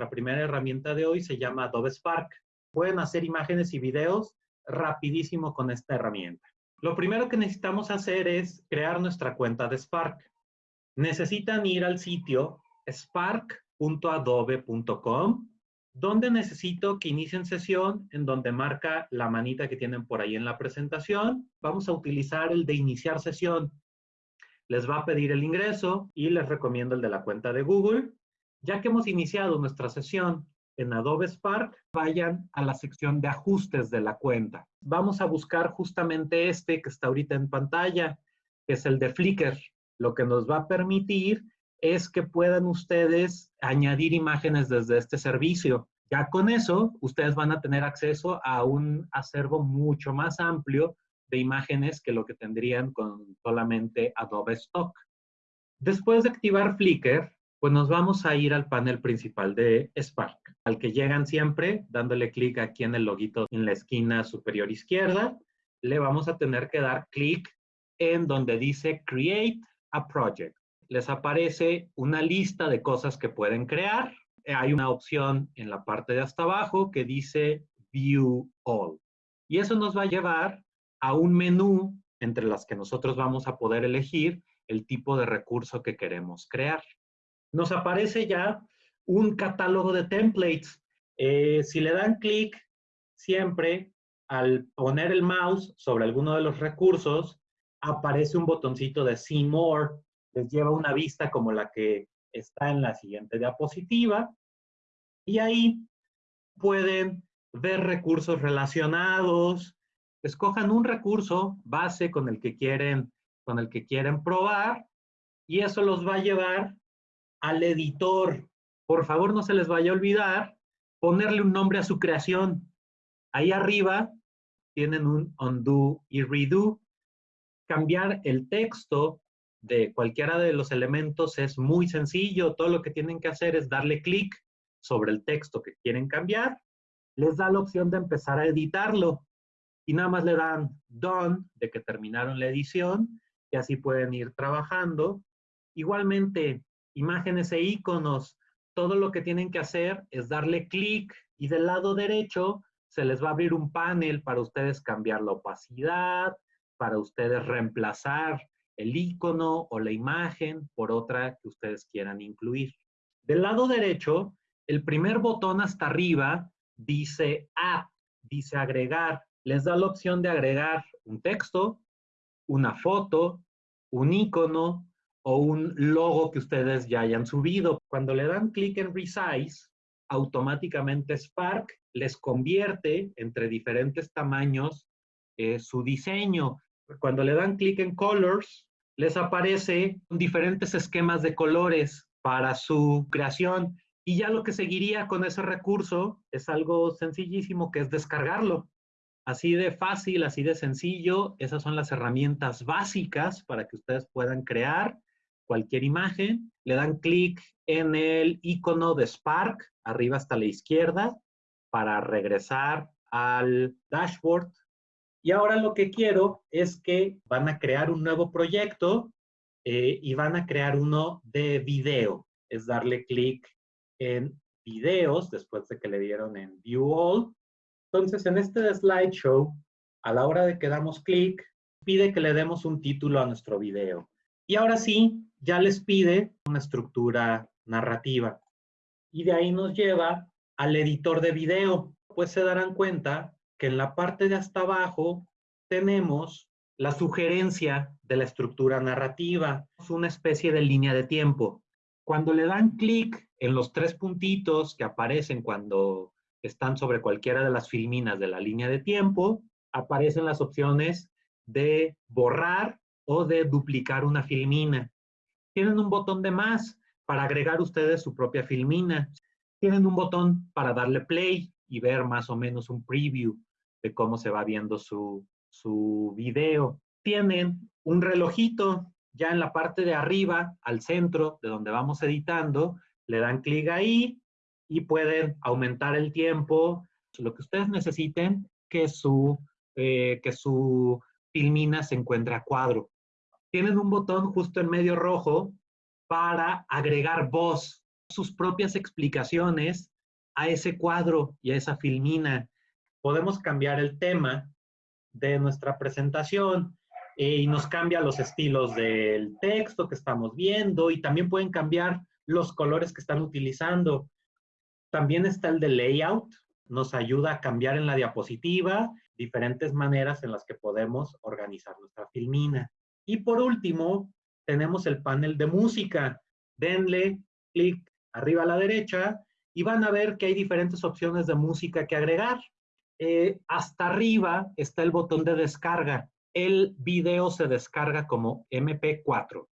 nuestra primera herramienta de hoy se llama Adobe Spark. Pueden hacer imágenes y videos rapidísimo con esta herramienta. Lo primero que necesitamos hacer es crear nuestra cuenta de Spark. Necesitan ir al sitio spark.adobe.com, donde necesito que inicien sesión, en donde marca la manita que tienen por ahí en la presentación. Vamos a utilizar el de iniciar sesión. Les va a pedir el ingreso y les recomiendo el de la cuenta de Google. Ya que hemos iniciado nuestra sesión en Adobe Spark, vayan a la sección de ajustes de la cuenta. Vamos a buscar justamente este que está ahorita en pantalla, que es el de Flickr. Lo que nos va a permitir es que puedan ustedes añadir imágenes desde este servicio. Ya con eso, ustedes van a tener acceso a un acervo mucho más amplio de imágenes que lo que tendrían con solamente Adobe Stock. Después de activar Flickr, pues nos vamos a ir al panel principal de Spark, al que llegan siempre dándole clic aquí en el loguito en la esquina superior izquierda. Le vamos a tener que dar clic en donde dice Create a Project. Les aparece una lista de cosas que pueden crear. Hay una opción en la parte de hasta abajo que dice View All. Y eso nos va a llevar a un menú entre las que nosotros vamos a poder elegir el tipo de recurso que queremos crear nos aparece ya un catálogo de templates. Eh, si le dan clic siempre al poner el mouse sobre alguno de los recursos, aparece un botoncito de See More. Les lleva una vista como la que está en la siguiente diapositiva. Y ahí pueden ver recursos relacionados. Escojan un recurso base con el que quieren, con el que quieren probar y eso los va a llevar al editor, por favor no se les vaya a olvidar ponerle un nombre a su creación. Ahí arriba tienen un undo y redo. Cambiar el texto de cualquiera de los elementos es muy sencillo. Todo lo que tienen que hacer es darle clic sobre el texto que quieren cambiar. Les da la opción de empezar a editarlo. Y nada más le dan done de que terminaron la edición y así pueden ir trabajando. Igualmente, imágenes e iconos, todo lo que tienen que hacer es darle clic y del lado derecho se les va a abrir un panel para ustedes cambiar la opacidad, para ustedes reemplazar el icono o la imagen por otra que ustedes quieran incluir. Del lado derecho, el primer botón hasta arriba dice Add, dice agregar. Les da la opción de agregar un texto, una foto, un icono, o un logo que ustedes ya hayan subido. Cuando le dan clic en Resize, automáticamente Spark les convierte entre diferentes tamaños eh, su diseño. Cuando le dan clic en Colors, les aparece diferentes esquemas de colores para su creación. Y ya lo que seguiría con ese recurso es algo sencillísimo, que es descargarlo. Así de fácil, así de sencillo. Esas son las herramientas básicas para que ustedes puedan crear cualquier imagen, le dan clic en el icono de Spark, arriba hasta la izquierda, para regresar al dashboard. Y ahora lo que quiero es que van a crear un nuevo proyecto eh, y van a crear uno de video. Es darle clic en videos después de que le dieron en View All. Entonces, en este slideshow, a la hora de que damos clic, pide que le demos un título a nuestro video. Y ahora sí, ya les pide una estructura narrativa. Y de ahí nos lleva al editor de video. Pues se darán cuenta que en la parte de hasta abajo tenemos la sugerencia de la estructura narrativa. Es una especie de línea de tiempo. Cuando le dan clic en los tres puntitos que aparecen cuando están sobre cualquiera de las filminas de la línea de tiempo, aparecen las opciones de borrar o de duplicar una filmina. Tienen un botón de más para agregar ustedes su propia filmina. Tienen un botón para darle play y ver más o menos un preview de cómo se va viendo su, su video. Tienen un relojito ya en la parte de arriba, al centro de donde vamos editando, le dan clic ahí y pueden aumentar el tiempo, lo que ustedes necesiten, que su, eh, que su filmina se encuentre a cuadro tienen un botón justo en medio rojo para agregar voz. sus propias explicaciones a ese cuadro y a esa filmina. Podemos cambiar el tema de nuestra presentación eh, y nos cambia los estilos del texto que estamos viendo y también pueden cambiar los colores que están utilizando. También está el de layout, nos ayuda a cambiar en la diapositiva diferentes maneras en las que podemos organizar nuestra filmina. Y por último, tenemos el panel de música. Denle clic arriba a la derecha y van a ver que hay diferentes opciones de música que agregar. Eh, hasta arriba está el botón de descarga. El video se descarga como MP4.